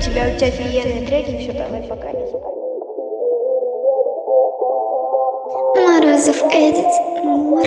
тебя, у тебя офигенные треки, все, давай, пока. Морозов Эдит. Мур.